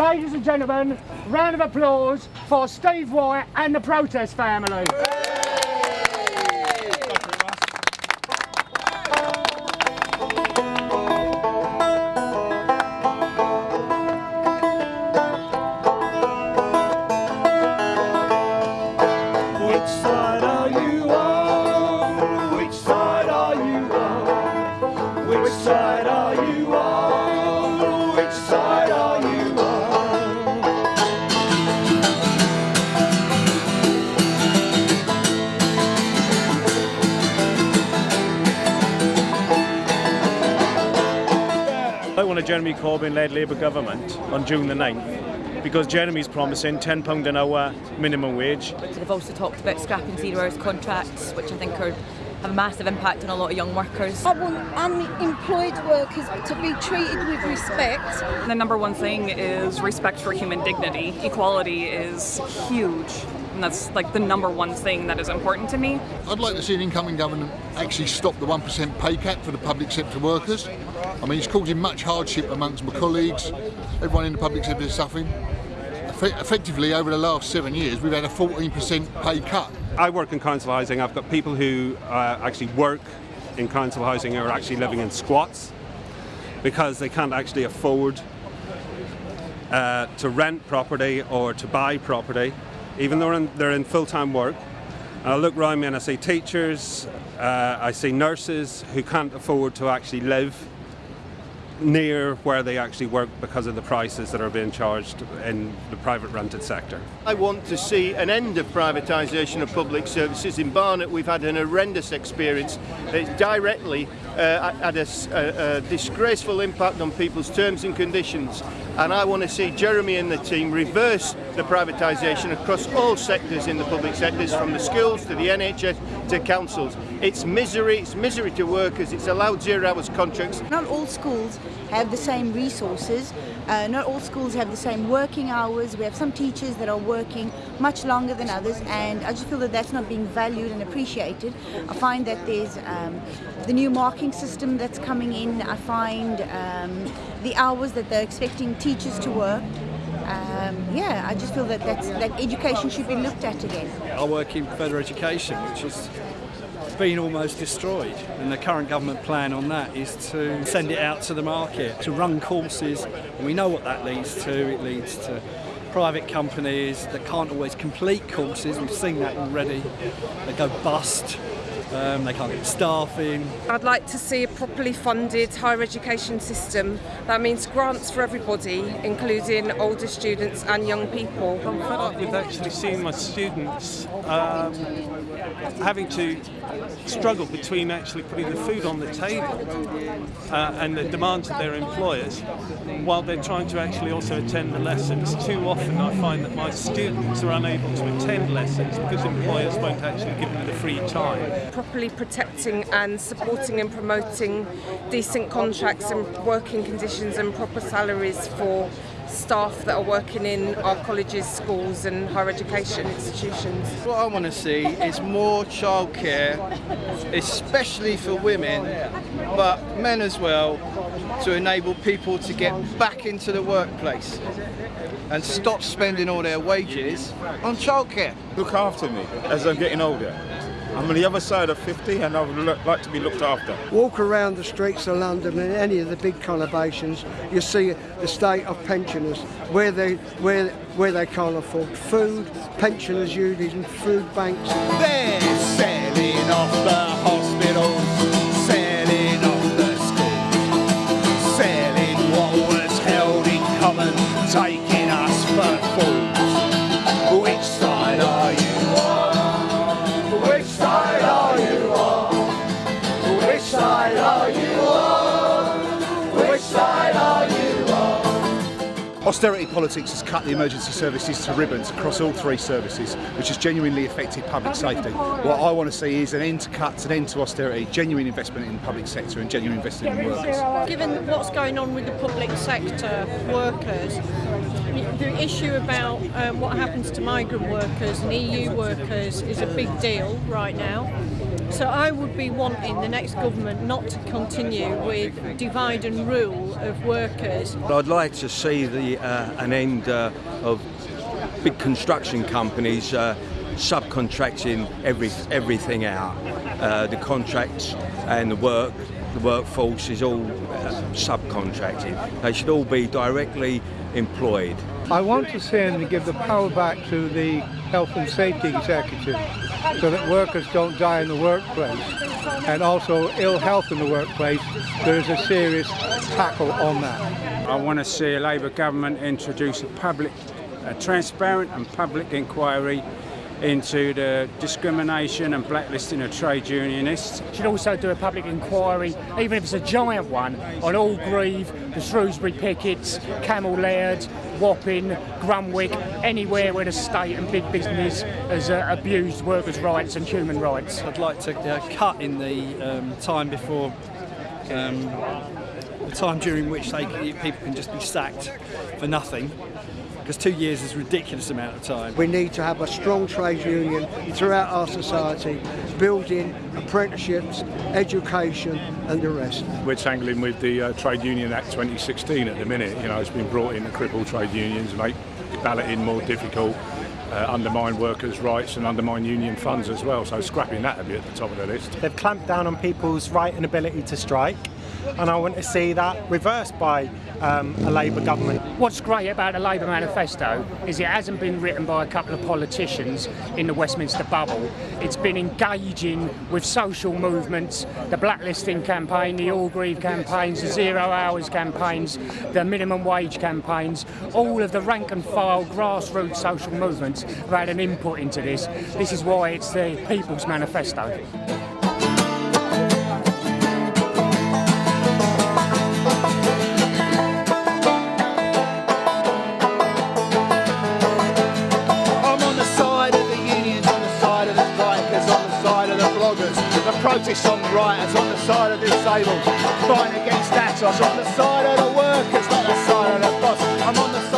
Ladies and gentlemen, round of applause for Steve White and the protest family. Jeremy Corbyn-led Labour government on June the 9th because Jeremy's promising £10 an hour minimum wage. They've also talked about scrapping zero hours contracts, which I think are have a massive impact on a lot of young workers. Uh, I want unemployed workers to be treated with respect. The number one thing is respect for human dignity. Equality is huge. And that's like the number one thing that is important to me. I'd like to see an incoming government actually stop the 1% pay cap for the public sector workers. I mean, it's causing much hardship amongst my colleagues. Everyone in the public sector is suffering. Effe- Effectively, over the last seven years, we've had a 14% pay cut. I work in council housing. I've got people who uh, actually work in council housing who are actually living in squats because they can't actually afford uh, to rent property or to buy property, even though they're in, they're in full-time work. And I look around me and I see teachers, uh, I see nurses who can't afford to actually live near where they actually work because of the prices that are being charged in the private rented sector. I want to see an end of privatisation of public services. In Barnet, we've had an horrendous experience. It's directly uh, had a disgraceful impact on people's terms and conditions. And I want to see Jeremy and the team reverse the privatisation across all sectors in the public sectors, from the schools to the NHS to councils. It's misery, it's misery to workers, it's allowed zero hours contracts. Not all schools have the same resources. Uh, not all schools have the same working hours. We have some teachers that are working much longer than others, and I just feel that that's not being valued and appreciated. I find that there's um, the new marking system that's coming in. I find um, the hours that they're expecting teachers to work. Um, yeah, I just feel that that education should be looked at again. I work in further education, which has been almost destroyed. And the current government plan on that is to send it out to the market, to run courses. And we know what that leads to. It leads to private companies that can't always complete courses. We've seen that already. They go bust. Um, they can't get staff in. I'd like to see a properly funded higher education system. That means grants for everybody, including older students and young people. I'm fed up with actually seeing my students um, having to struggle between actually putting the food on the table uh, and the demands of their employers while they're trying to actually also attend the lessons. Too often I find that my students are unable to attend lessons because employers won't actually give them the free time. Properly protecting and supporting and promoting decent contracts and working conditions and proper salaries for staff that are working in our colleges, schools and higher education institutions. What I want to see is more childcare, especially for women, but men as well, to enable people to get back into the workplace and stop spending all their wages on childcare. Look after me as I'm getting older. I'm on the other side of 50 and I would like to be looked after. Walk around the streets of London and any of the big conurbations, you see the state of pensioners, where they where where they can't afford food, pensioners using food banks. They're selling off the hospitals, Austerity politics has cut the emergency services to ribbons across all three services, which has genuinely affected public safety. What I want to see is an end to cuts, an end to austerity, genuine investment in the public sector and genuine investment in workers. Given what's going on with the public sector workers, the issue about um, what happens to migrant workers and EU workers is a big deal right now. So I would be wanting the next government not to continue with divide and rule of workers. I'd like to see the uh, an end uh, of big construction companies uh, subcontracting every everything out. Uh, the contracts and the work, the workforce is all uh, subcontracted. They should all be directly employed. I want to them to give the power back to the health and safety executive so that workers don't die in the workplace and also ill health in the workplace. There is a serious tackle on that. I want to see a Labour government introduce a public, a transparent and public inquiry into the discrimination and blacklisting of trade unionists. Should also do a public inquiry, even if it's a giant one, on Orgreave, the Shrewsbury Pickets, Cammell Laird, Wapping, Grunwick, anywhere where the state and big business has uh, abused workers' rights and human rights. I'd like to uh, cut in the um, time before um, the time during which they, people can just be sacked for nothing because two years is a ridiculous amount of time. We need to have a strong trade union throughout our society, building apprenticeships, education and the rest. We're tangling with the uh, Trade Union Act 2016 at the minute. You know, it's been brought in to cripple trade unions, make balloting more difficult, uh, undermine workers' rights and undermine union funds as well. So scrapping that would be at the top of the list. They've clamped down on people's right and ability to strike and I want to see that reversed by um, a Labour government. What's great about the Labour manifesto is it hasn't been written by a couple of politicians in the Westminster bubble. It's been engaging with social movements, the blacklisting campaign, the Orgreave campaigns, the zero hours campaigns, the minimum wage campaigns, all of the rank and file grassroots social movements have had an input into this. This is why it's the People's Manifesto. Protest song writers on the side of disabled, fighting against Atos, on the side of the workers, not the side of the boss. I'm on the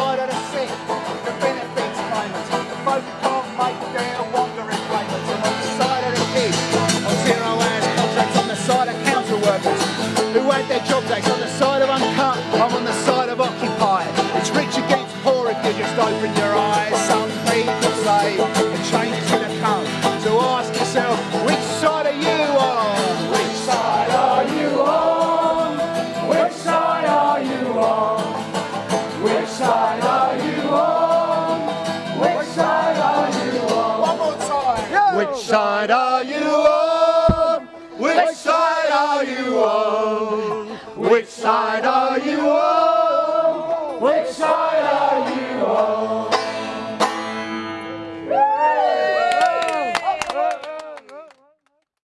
Which side are you on?